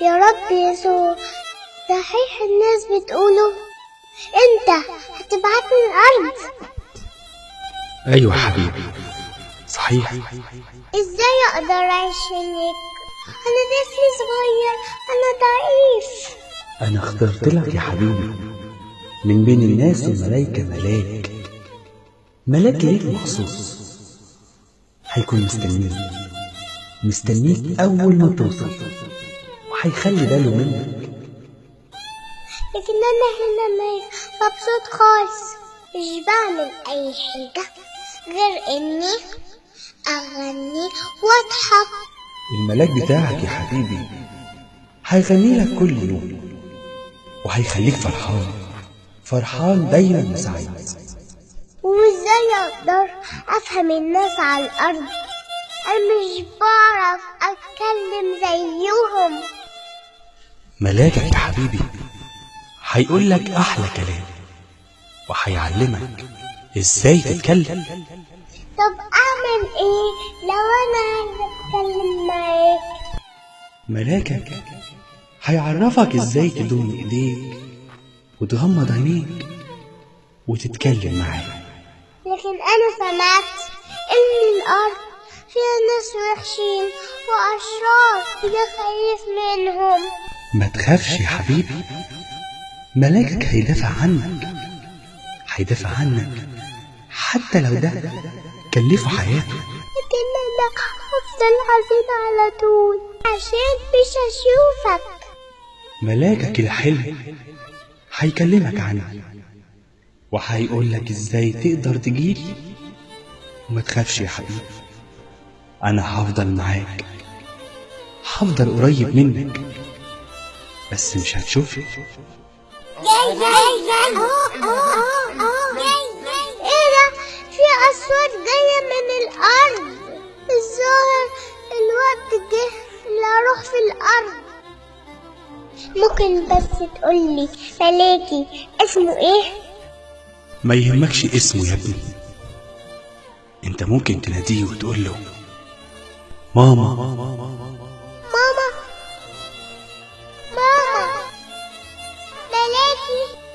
يا رب يسوع. صحيح الناس بتقوله. انت هتبعتني الأرض. أيوة حبيبي. صحيح. إزاي أقدر أعيش هناك؟ أنا طفل صغير. أنا ضعيف. أنا اخترت لك يا حبيبي. من بين الناس والملايكة ملاك. ملاك ليك مخصوص هيكون مستنيك. مستنيك أول ما توصل وهيخلي باله منك. لكن أنا هنا مبسوط خالص. مش بعمل أي حاجة غير إني أغني وأضحك. الملاك بتاعك يا حبيبي هيغني لك كل يوم وهيخليك فرحان. فرحان دايما وسعيد وإزاي أقدر أفهم الناس على الأرض؟ أنا مش بعرف أتكلم زيهم. ملاكك يا حبيبي هيقول لك أحلى كلام وهيعلمك إزاي تتكلم. طب أعمل إيه لو أنا عايزه اتكلم معاك؟ ملاكك هيعرفك إزاي تضم إيديك وتغمض عينيك وتتكلم معاه. لكن أنا سمعت إن الأرض فيها ناس وحشين وأشرار وده خايف منهم. ما تخافش يا حبيبي. ملاكك هيدافع عنك. هيدافع عنك. حتى لو ده كلفه حياته. لكن أنا هفضل حزين على طول عشان مش هشوفك ملاكك الحلو هيكلمك عنك وهيقول لك إزاي تقدر تجيلي وما تخافش يا حبيبي. أنا هفضل معاك. هفضل قريب منك. بس مش هتشوفني جاي جاي جاي آه آه آه إيه ده؟ في اصوات جاية من الأرض. الظاهر الوقت جه اللي أروح في الأرض. ممكن بس تقولي ملاكي اسمه إيه؟ ما يهمكش اسمه يا ابني. انت ممكن تناديه وتقول له ماما. Bye.